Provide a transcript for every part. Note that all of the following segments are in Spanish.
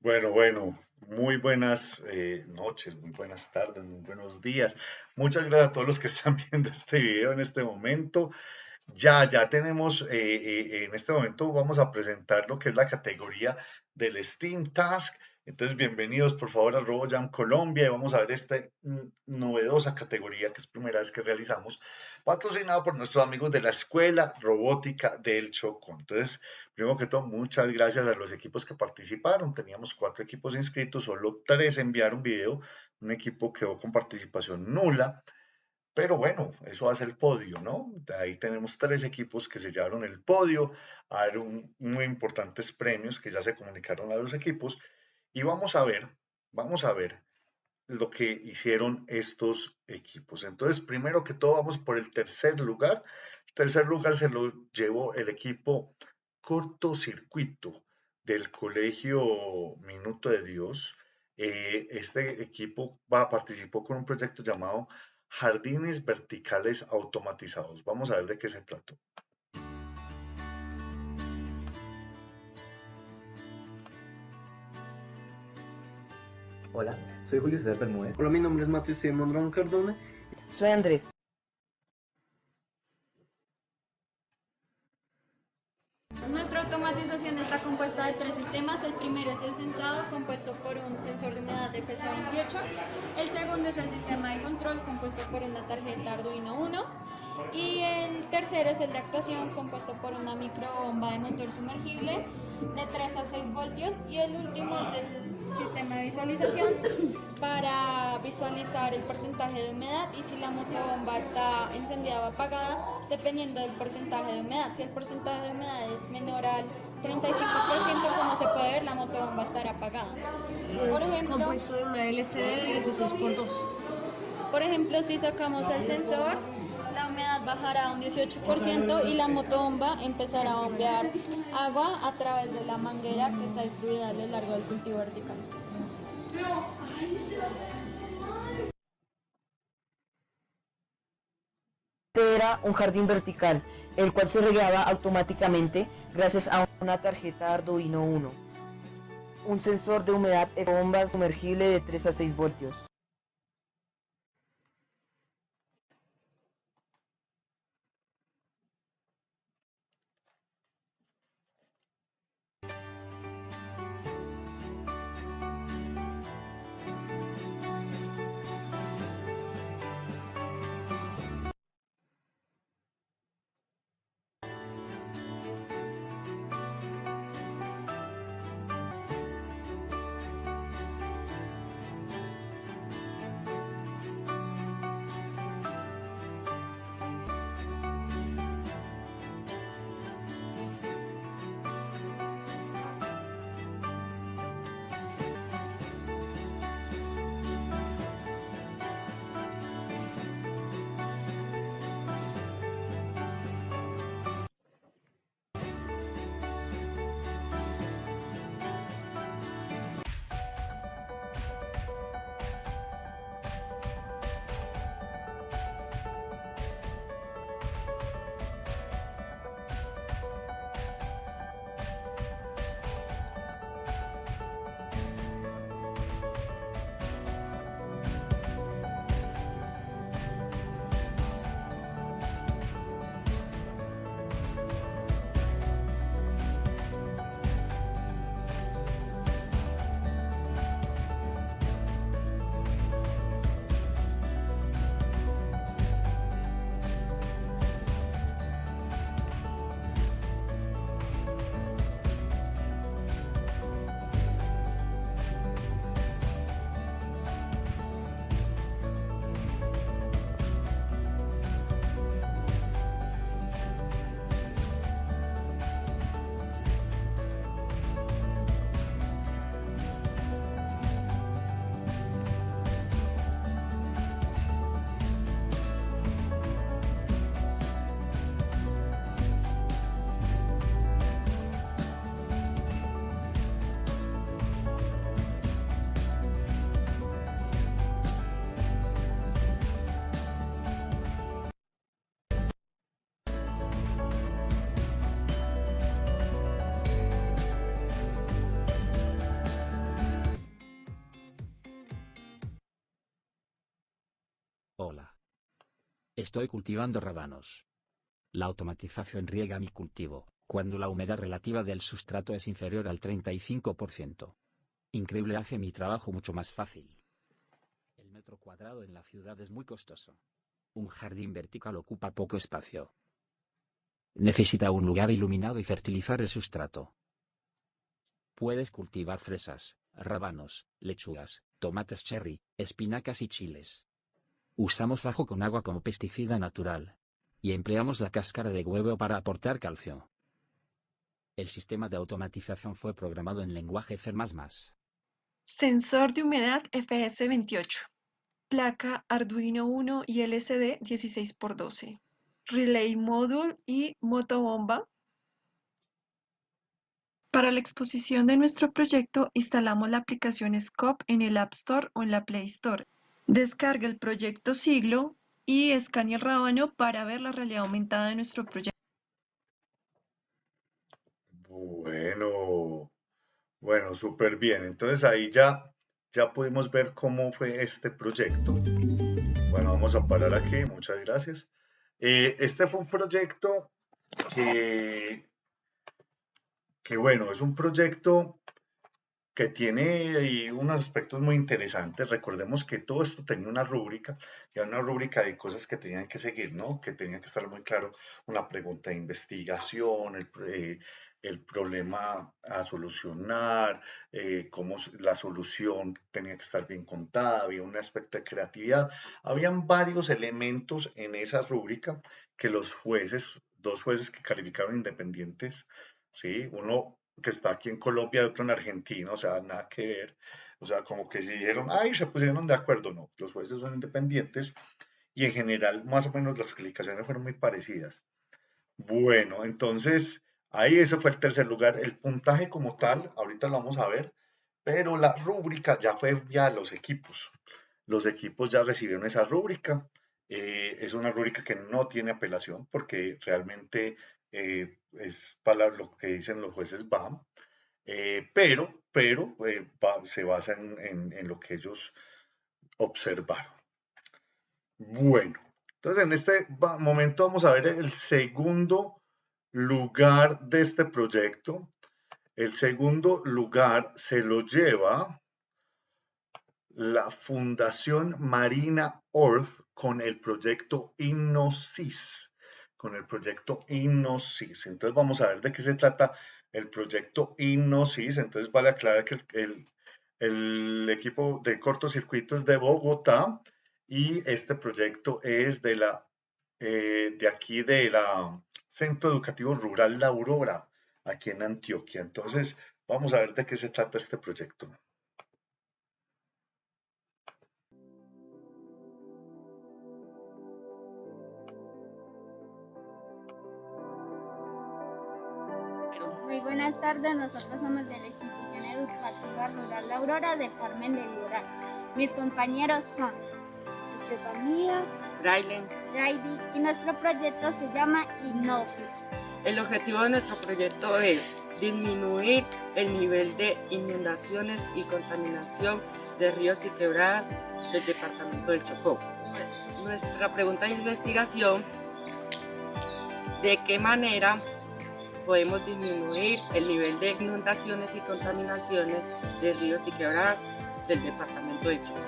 Bueno, bueno, muy buenas eh, noches, muy buenas tardes, muy buenos días. Muchas gracias a todos los que están viendo este video en este momento. Ya, ya tenemos, eh, eh, en este momento vamos a presentar lo que es la categoría del Steam Task. Entonces, bienvenidos por favor a RoboJam Colombia y vamos a ver esta novedosa categoría que es primera vez que realizamos, patrocinado por nuestros amigos de la Escuela Robótica del Chocó. Entonces, primero que todo, muchas gracias a los equipos que participaron. Teníamos cuatro equipos inscritos, solo tres enviaron video, un equipo quedó con participación nula. Pero bueno, eso hace el podio, ¿no? Ahí tenemos tres equipos que se llevaron el podio, hay un, muy importantes premios que ya se comunicaron a los equipos y vamos a ver, vamos a ver lo que hicieron estos equipos. Entonces, primero que todo, vamos por el tercer lugar. El tercer lugar se lo llevó el equipo cortocircuito del Colegio Minuto de Dios. Eh, este equipo va, participó con un proyecto llamado Jardines Verticales Automatizados. Vamos a ver de qué se trató. Hola, soy Julio César Bermúdez. Hola, mi nombre es Mateo Steven Mondragón Cardona. Soy Andrés. Nuestra automatización está compuesta de tres sistemas. El primero es el sensado, compuesto por un sensor de humedad de FSA28. El segundo es el sistema de control, compuesto por una tarjeta Arduino 1. Y el tercero es el de actuación, compuesto por una microbomba de motor sumergible de 3 a 6 voltios. Y el último es el sistema de visualización para visualizar el porcentaje de humedad y si la motobomba está encendida o apagada, dependiendo del porcentaje de humedad. Si el porcentaje de humedad es menor al 35%, como se puede ver, la motobomba estará apagada. Por ejemplo, compuesto de una LCD de 16 por 2. Por ejemplo, si sacamos el sensor, la humedad bajará a un 18% y la motobomba empezará a bombear agua a través de la manguera que está distribuida a lo largo del cultivo vertical. Este era un jardín vertical, el cual se regaba automáticamente gracias a una tarjeta Arduino 1, un sensor de humedad y bomba sumergible de 3 a 6 voltios. Hola. Estoy cultivando rábanos. La automatización riega mi cultivo, cuando la humedad relativa del sustrato es inferior al 35%. Increíble hace mi trabajo mucho más fácil. El metro cuadrado en la ciudad es muy costoso. Un jardín vertical ocupa poco espacio. Necesita un lugar iluminado y fertilizar el sustrato. Puedes cultivar fresas, rábanos, lechugas, tomates cherry, espinacas y chiles. Usamos ajo con agua como pesticida natural. Y empleamos la cáscara de huevo para aportar calcio. El sistema de automatización fue programado en lenguaje C++. Sensor de humedad FS28. Placa Arduino 1 y LCD 16x12. Relay Module y motobomba. Para la exposición de nuestro proyecto instalamos la aplicación Scope en el App Store o en la Play Store. Descarga el proyecto Siglo y escanea el rábano para ver la realidad aumentada de nuestro proyecto. Bueno, bueno, súper bien. Entonces ahí ya, ya pudimos ver cómo fue este proyecto. Bueno, vamos a parar aquí. Muchas gracias. Eh, este fue un proyecto que, que, bueno, es un proyecto que tiene unos aspectos muy interesantes. Recordemos que todo esto tenía una rúbrica, y una rúbrica de cosas que tenían que seguir, ¿no? Que tenía que estar muy claro una pregunta de investigación, el, eh, el problema a solucionar, eh, cómo la solución tenía que estar bien contada, había un aspecto de creatividad. Habían varios elementos en esa rúbrica que los jueces, dos jueces que calificaron independientes, ¿sí? uno que está aquí en Colombia y otro en Argentina, o sea, nada que ver. O sea, como que si dijeron, ay, se pusieron de acuerdo, no, los jueces son independientes y en general más o menos las calificaciones fueron muy parecidas. Bueno, entonces Ahí ese fue el tercer lugar. El puntaje como tal, ahorita lo vamos a ver, pero la rúbrica ya fue ya los equipos. Los equipos ya recibieron esa rúbrica. Eh, es una rúbrica que no tiene apelación porque realmente eh, es para lo que dicen los jueces BAM, eh, pero, pero se basa en, en lo que ellos observaron. Bueno, entonces en este momento vamos a ver el segundo lugar de este proyecto. El segundo lugar se lo lleva la Fundación Marina Earth con el proyecto Innosis. Con el proyecto Innosis. Entonces vamos a ver de qué se trata el proyecto Innosis. Entonces vale aclarar que el, equipo de cortocircuito es de Bogotá y este proyecto es de la eh, de aquí de la Centro Educativo Rural La Aurora, aquí en Antioquia. Entonces, vamos a ver de qué se trata este proyecto. Buenas tardes, nosotros somos de la institución educativa rural La Aurora de Carmen de Litoral. Mis compañeros son Estefanía, Raylen, y nuestro proyecto se llama Hipnosis. El objetivo de nuestro proyecto es disminuir el nivel de inundaciones y contaminación de ríos y quebradas del departamento del Chocó. Nuestra pregunta de investigación, ¿de qué manera podemos disminuir el nivel de inundaciones y contaminaciones de ríos y quebradas del departamento del Chocó?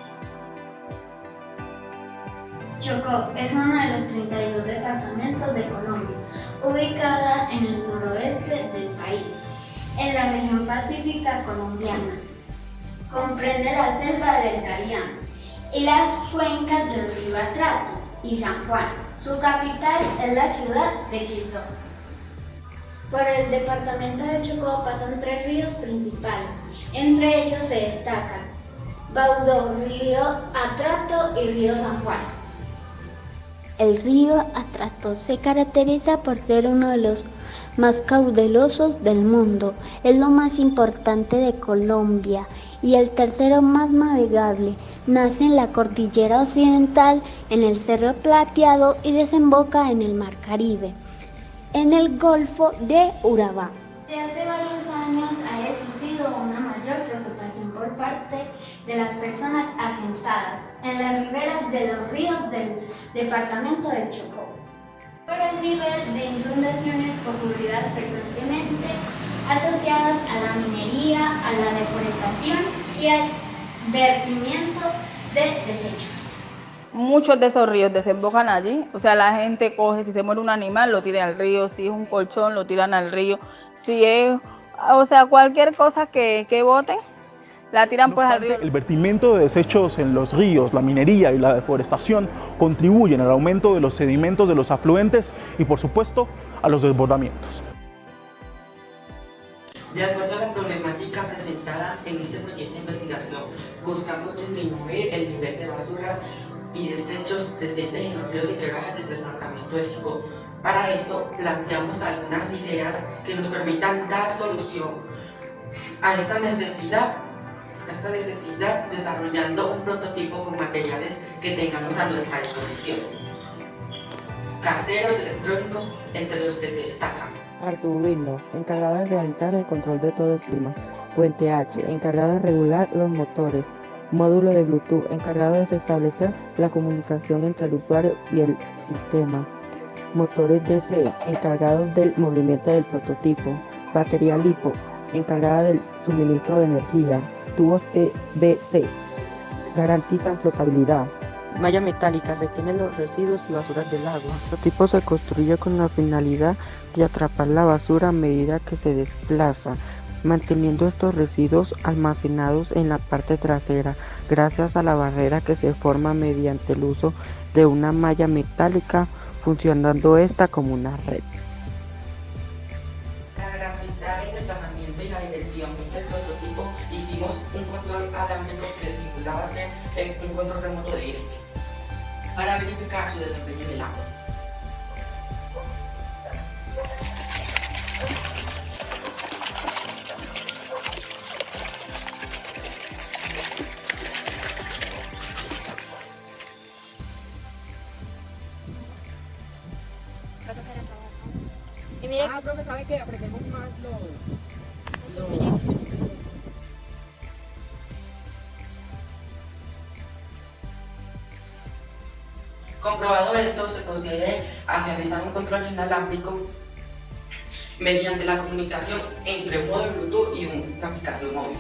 Chocó es uno de los 32 departamentos de Colombia, ubicada en el noroeste del país, en la región pacífica colombiana. Comprende la selva del Carián y las cuencas del río Atrato y San Juan. Su capital es la ciudad de Quito. Por el departamento de Chocó pasan tres ríos principales. Entre ellos se destacan Baudó, Río Atrato y Río San Juan. El río Atrato se caracteriza por ser uno de los más caudalosos del mundo. Es lo más importante de Colombia y el tercero más navegable. Nace en la cordillera occidental, en el Cerro Plateado y desemboca en el Mar Caribe, en el Golfo de Urabá. Desde hace varios años ha existido una mayor preocupación por parte de las personas asentadas en las riberas de los ríos del departamento del Chocó por el nivel de inundaciones ocurridas frecuentemente asociadas a la minería, a la deforestación y al vertimiento de desechos. Muchos de esos ríos desembocan allí, o sea, la gente coge, si se muere un animal, lo tira al río, si es un colchón, lo tiran al río, si es, o sea, cualquier cosa que, que boten, la tiran pues al río. El vertimiento de desechos en los ríos, la minería y la deforestación contribuyen al aumento de los sedimentos de los afluentes y por supuesto a los desbordamientos. De acuerdo a la problemática presentes en ríos y del departamento de Chocó. Para esto planteamos algunas ideas que nos permitan dar solución a esta necesidad esta necesidad desarrollando un prototipo con materiales que tengamos a nuestra disposición. Caseros electrónicos entre los que se destacan. Arduino, encargado de realizar el control de todo el clima. Puente H, encargado de regular los motores. Módulo de Bluetooth, encargado de restablecer la comunicación entre el usuario y el sistema. Motores DC, encargados del movimiento del prototipo. Batería LiPo, encargada del suministro de energía tubos PVC garantizan flotabilidad. Malla metálica retiene los residuos y basuras del agua. El tipo se construye con la finalidad de atrapar la basura a medida que se desplaza, manteniendo estos residuos almacenados en la parte trasera, gracias a la barrera que se forma mediante el uso de una malla metálica, funcionando esta como una red. Comprobado esto, se procede a realizar un control inalámbrico mediante la comunicación entre un modo Bluetooth y una aplicación móvil.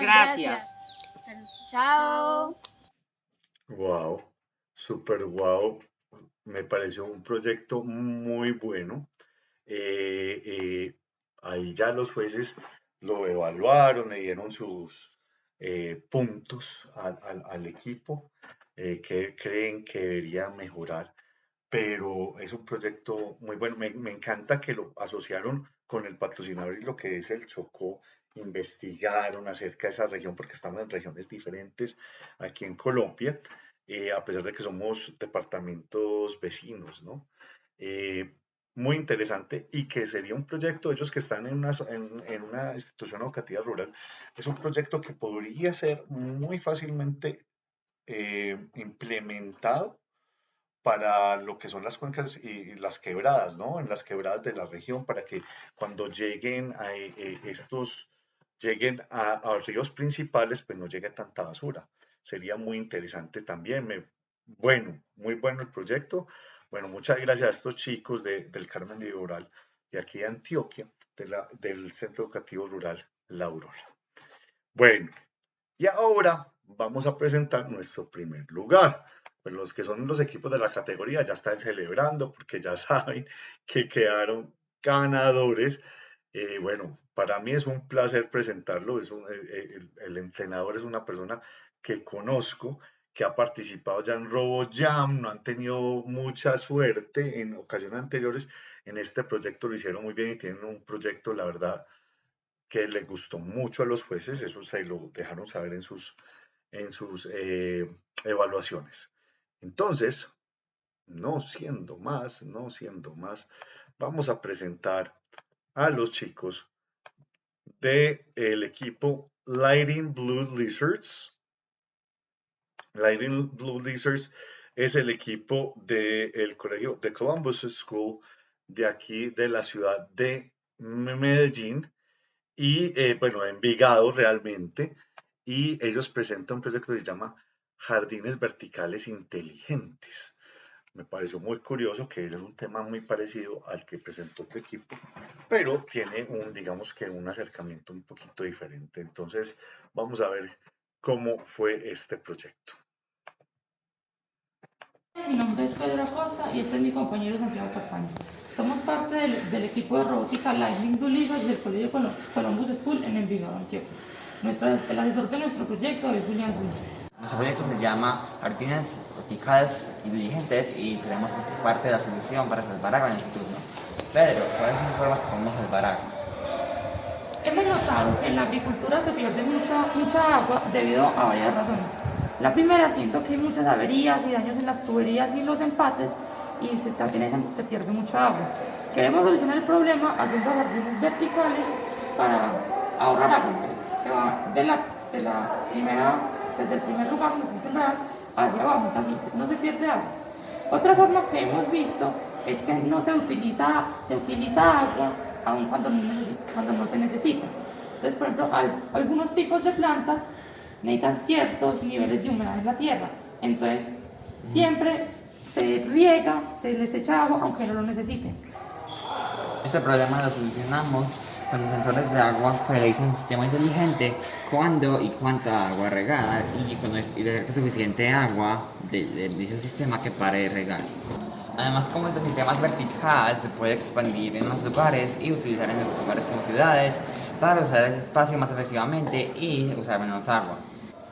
Gracias. Chao. Wow, super wow. Me pareció un proyecto muy bueno. Eh, eh, ahí ya los jueces lo evaluaron, le dieron sus eh, puntos al, equipo que creen que debería mejorar, pero es un proyecto muy bueno. Me, me, encanta que lo asociaron con el patrocinador y lo que es el Chocó investigaron acerca de esa región, porque estamos en regiones diferentes aquí en Colombia, eh, a pesar de que somos departamentos vecinos, ¿no? Eh, muy interesante y que sería un proyecto, ellos que están en una, en, una institución educativa rural, es un proyecto que podría ser muy fácilmente eh, implementado para lo que son las cuencas y las quebradas, ¿no? En las quebradas de la región, para que cuando lleguen a estos lleguen a, ríos principales, pues no llegue tanta basura. Sería muy interesante también. Me, bueno, muy bueno el proyecto. Bueno, muchas gracias a estos chicos del Carmen de Rural de aquí de Antioquia, de la, del Centro Educativo Rural La Aurora. Bueno, y ahora vamos a presentar nuestro primer lugar. Pues los que son los equipos de la categoría ya están celebrando porque ya saben que quedaron ganadores. Eh, bueno, para mí es un placer presentarlo. Es eh, eh, el, entrenador es una persona que conozco, que ha participado ya en RoboJam, no han tenido mucha suerte en ocasiones anteriores. En este proyecto lo hicieron muy bien y tienen un proyecto, la verdad, que le gustó mucho a los jueces. Eso se lo dejaron saber en sus, en sus eh, evaluaciones. Entonces, no siendo más, no siendo más, vamos a presentar a los chicos del el equipo Lighting Blue Lizards. Lighting Blue Lizards es el equipo del colegio de Columbus School de aquí de la ciudad de Medellín y eh, bueno, Envigado realmente. Y ellos presentan un proyecto que se llama Jardines Verticales Inteligentes. Me pareció muy curioso que es un tema muy parecido al que presentó tu equipo, pero tiene un, digamos que un acercamiento un poquito diferente. Entonces, vamos a ver cómo fue este proyecto. Mi nombre es Pedro Acosta y este es mi compañero Santiago Castaño. Somos parte del, equipo de robótica Lightning Blue del Colegio Columbus School en Envigado, Antioquia. el asesor de nuestro proyecto es Julián Zúñiga. Nuestro proyecto se llama Jardines Verticales Inteligentes y creemos que es parte de la solución para salvar agua en el futuro. Pero, ¿cuáles son las formas que podemos salvar agua? Hemos notado que en la agricultura se pierde mucha, mucha agua debido a varias razones. La primera, siento que hay muchas averías y daños en las tuberías y los empates y se, también se pierde mucha agua. Queremos solucionar el problema haciendo jardines verticales para ahorrar agua. Se va de la, de la primera, desde el primer lugar donde se sembrar hacia abajo, así no se pierde agua. Otra forma que hemos visto es que no se utiliza, se utiliza agua aun cuando no, cuando no se necesita. Entonces, por ejemplo, algunos tipos de plantas necesitan ciertos niveles de humedad en la tierra. Entonces, siempre se riega, se les echa agua, aunque no lo necesiten. Este problema lo solucionamos con los sensores de agua que realizan un sistema inteligente cuándo y cuánta agua regar y cuando es suficiente agua de, dicho sistema que pare de regar. Además, como este sistema es vertical, se puede expandir en más lugares y utilizar en lugares como ciudades para usar el espacio más efectivamente y usar menos agua.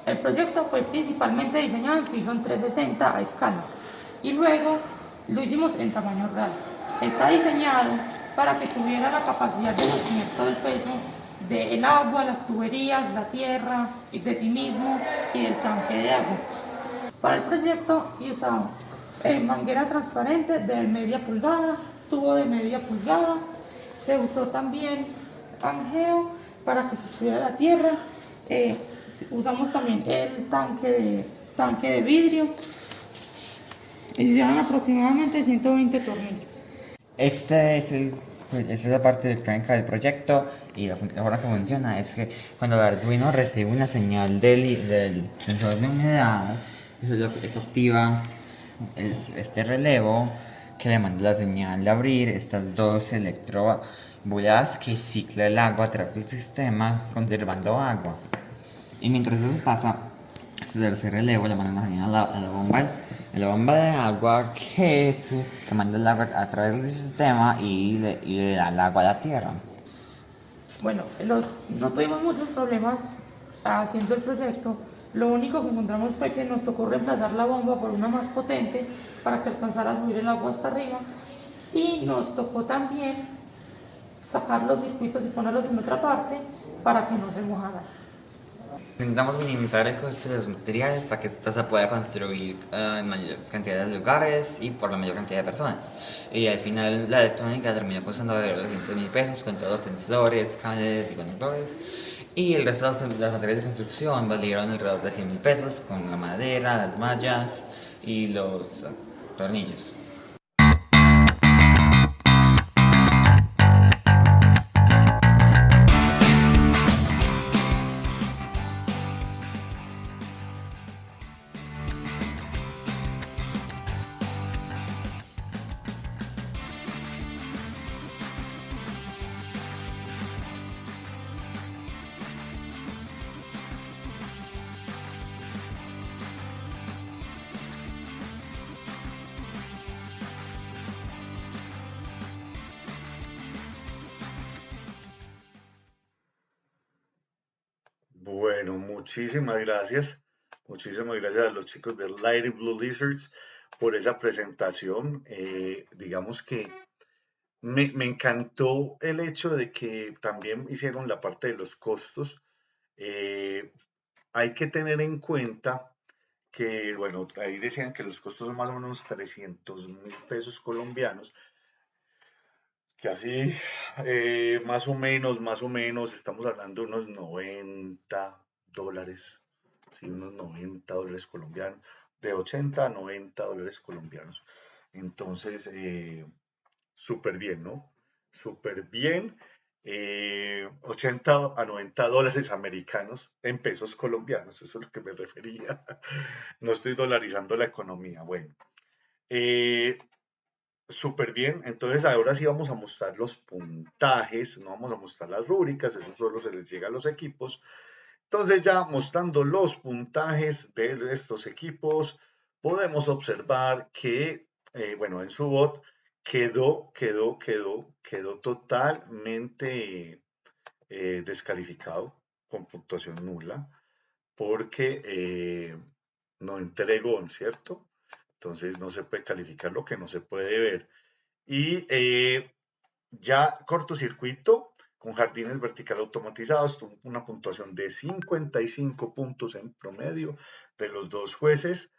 El proyecto fue principalmente diseñado en Fusion 360 a escala y luego lo hicimos en tamaño real. Está diseñado para que tuviera la capacidad de sostener todo el peso del agua, las tuberías, la tierra, y de sí mismo y del tanque de agua. Para el proyecto se usaba eh, manguera transparente de media pulgada, tubo de media pulgada, se usó también angeo para que sostuviera la tierra, eh, usamos también el tanque de, tanque de vidrio y llevan aproximadamente 120 tornillos. Este es el, esta es la parte electrónica del proyecto y la, forma que funciona es que cuando el Arduino recibe una señal del, del sensor de humedad, eso, es lo que, eso activa este relevo que le manda la señal de abrir estas dos electrobulas que cicla el agua a través del sistema conservando agua. Y mientras eso pasa, este tercer relevo le manda una señal a la bomba la bomba de agua que, que manda el agua a través del sistema y le, da el agua a la tierra. Bueno, no tuvimos muchos problemas haciendo el proyecto. Lo único que encontramos fue que nos tocó reemplazar la bomba por una más potente para que alcanzara a subir el agua hasta arriba. Y nos tocó también sacar los circuitos y ponerlos en otra parte para que no se mojaran. Intentamos minimizar el coste de los materiales para que esta se pueda construir eh, en mayor cantidad de lugares y por la mayor cantidad de personas. Y al final la electrónica terminó costando alrededor de 200 mil pesos con todos los sensores, cables y conectores. Y el resto de los materiales de construcción valieron alrededor de 100 mil pesos con la madera, las mallas y los tornillos. Muchísimas gracias. Muchísimas gracias a los chicos de Lighty Blue Lizards por esa presentación. Eh, digamos que me, encantó el hecho de que también hicieron la parte de los costos. Eh, hay que tener en cuenta que, bueno, ahí decían que los costos son más o menos 300 mil pesos colombianos, que así eh, más o menos, más o menos, estamos hablando de unos 90 dólares, sí, unos 90 dólares colombianos, de 80 a 90 dólares colombianos. Entonces, eh, súper bien, ¿no? Súper bien. 80 eh, a 90 dólares americanos en pesos colombianos, eso es lo que me refería. No estoy dolarizando la economía. Bueno, eh, súper bien. Entonces ahora sí vamos a mostrar los puntajes, no vamos a mostrar las rúbricas, eso solo se les llega a los equipos. Entonces ya mostrando los puntajes de estos equipos, podemos observar que, eh, bueno, en su bot quedó, quedó, quedó, quedó totalmente eh, descalificado con puntuación nula porque eh, no entregó, ¿cierto? Entonces no se puede calificar lo que no se puede ver. Y ya cortocircuito con jardines vertical automatizados, una puntuación de 55 puntos en promedio de los dos jueces.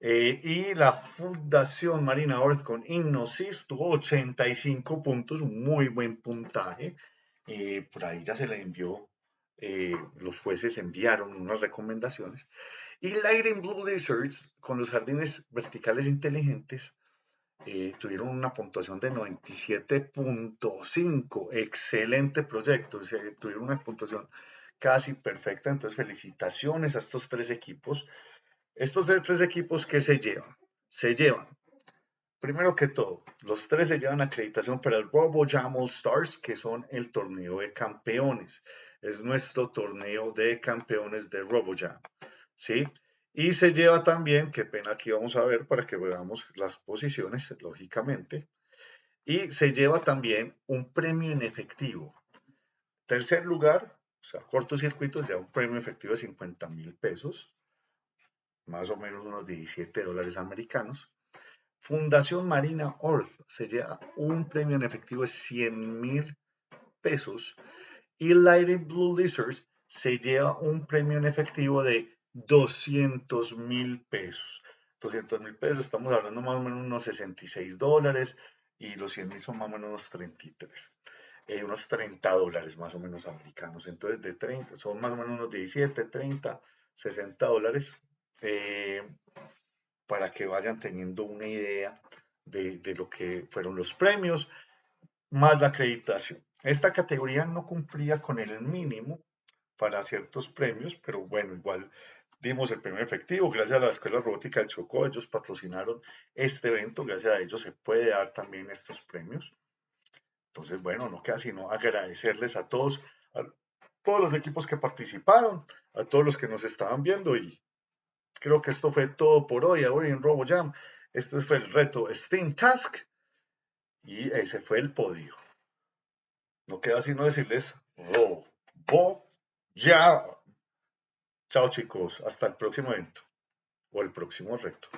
Eh, y la Fundación Marina Earth con Innosis tuvo 85 puntos, un muy buen puntaje. Eh, por ahí ya se le envió, eh, los jueces enviaron unas recomendaciones. Y Lighting Blue Lizards con los jardines verticales inteligentes tuvieron una puntuación de 97.5. Excelente proyecto, tuvieron una puntuación casi perfecta. Entonces, felicitaciones a estos tres equipos. Estos tres equipos que se llevan, se llevan, primero que todo, los tres se llevan acreditación para el RoboJam All Stars, que son el torneo de campeones. Es nuestro torneo de campeones de RoboJam, ¿sí? Y se lleva también, qué pena aquí vamos a ver para que veamos las posiciones, lógicamente. Y se lleva también un premio en efectivo. Tercer lugar, o sea, cortocircuito, ya un premio efectivo de 50 mil pesos más o menos unos 17 dólares americanos. Fundación Marina Earth se lleva un premio en efectivo de 100 mil pesos y Lighting Blue Lizards se lleva un premio en efectivo de 200 mil pesos. 200 mil pesos, estamos hablando más o menos unos 66 dólares y los 100 mil son más o menos unos 33. Eh, unos 30 dólares más o menos americanos. Entonces, de 30, son más o menos unos 17, 30, 60 dólares eh, para que vayan teniendo una idea de, lo que fueron los premios, más la acreditación. Esta categoría no cumplía con el mínimo para ciertos premios, pero bueno, igual dimos el premio efectivo. Gracias a la Escuela Robótica del Chocó, ellos patrocinaron este evento, gracias a ellos se puede dar también estos premios. Entonces, bueno, no queda sino agradecerles a todos, a todos los equipos que participaron, a todos los que nos estaban viendo y Creo que esto fue todo por hoy, hoy en RoboJam. Este fue el reto Steam Task y ese fue el podio. No queda sino decirles RoboJam. Chao chicos, hasta el próximo evento o el próximo reto.